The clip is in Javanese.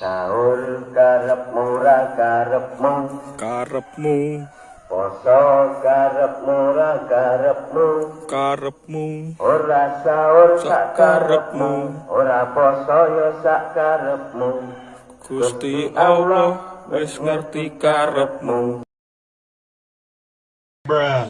Sahur karepmu ra karepmu. Karepmu. Poso karepmu ra karepmu. Karepmu. Ora sahur sak karepmu. ora poso yo sak karepmu. Gusti Allah wis ngerti karepmu. Bruh.